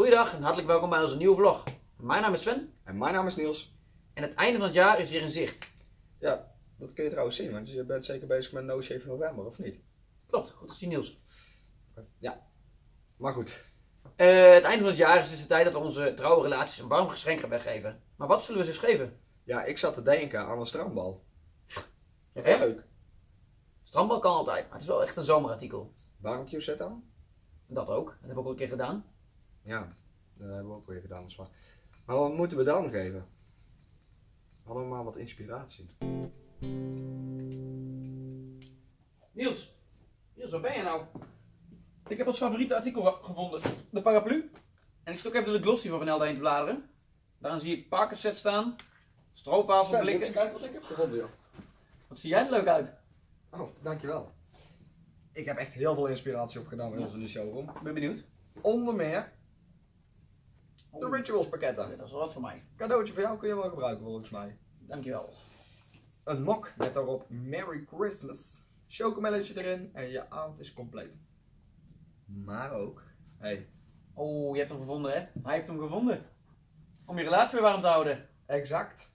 Goeiedag en hartelijk welkom bij onze nieuwe vlog. Mijn naam is Sven En mijn naam is Niels. en het einde van het jaar is weer in zicht. Ja, dat kun je trouwens zien, want je bent zeker bezig met No Shave November, of niet? Klopt, goed te zien Niels. Ja. Maar goed, Eh, het einde van het jaar is dus de tijd dat we onze trouwe relaties een warm geschenk gaan weggeven. Maar wat zullen we ze eens geven? ja, ik zat te denken aan een strandbal. Echt? Leuk. Strandbal kan altijd, maar het is wel echt een zomerartikel. Barbecue set aan? Dat ook, dat heb ik ook al een keer gedaan. Ja, dat hebben we ook weer gedaan. Dus maar. maar wat moeten we dan geven? Hadden we maar wat inspiratie. Niels, Niels, waar ben je nou? Ik heb ons favoriete artikel ge- gevonden, de paraplu. En ik stok even de glossy van Van Helden heen te bladeren. Daarin zie ik parkerset staan, stroopwafelblikken. kijken wat ik heb gevonden, joh. Wat zie jij er leuk uit? Oh, dankjewel. Ik heb echt heel veel inspiratie opgedaan bij Ja. ons in de showroom. Ik ben benieuwd. Onder meer de Rituals pakketten. Dat is wat voor mij. Cadeautje voor jou kun je wel gebruiken volgens mij. Dankjewel. Een mok met daarop Merry Christmas. Chocomelletje erin en je avond is compleet. Maar ook, hey, Oh, je hebt hem gevonden, hè? Hij heeft hem gevonden. Om je relatie weer warm te houden. exact.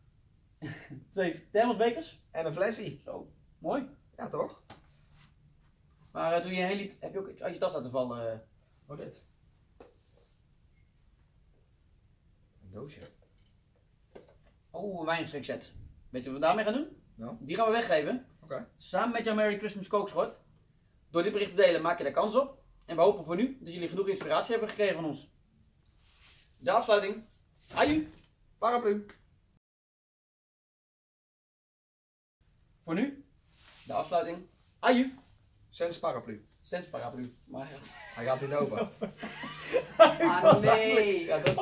Twee thermosbekers. En een flesje. Zo, mooi. Ja toch? Maar eh, toen je heen liep, heb je ook iets uit je tas laten vallen. Oh dit. Een doosje. Oh, een wijngeschenkset. Weet je wat we daarmee gaan doen? Nou? Die gaan we weggeven. Oké. Samen met jouw Merry Christmas kookschot. Door dit bericht te delen maak je daar kans op. En we hopen voor nu dat jullie genoeg inspiratie hebben gekregen van ons. De afsluiting. Aju. Paraplu. Voor nu. De afsluiting. Aju. Sens paraplu. Sens paraplu. Maar Hij gaat niet open. Ah nee. Ja, dat